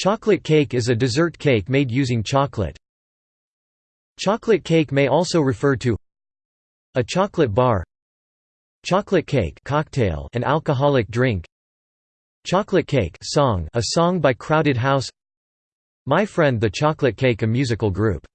Chocolate cake is a dessert cake made using chocolate. Chocolate cake may also refer to a chocolate bar chocolate cake cocktail an alcoholic drink chocolate cake song a song by crowded house my friend the chocolate cake a musical group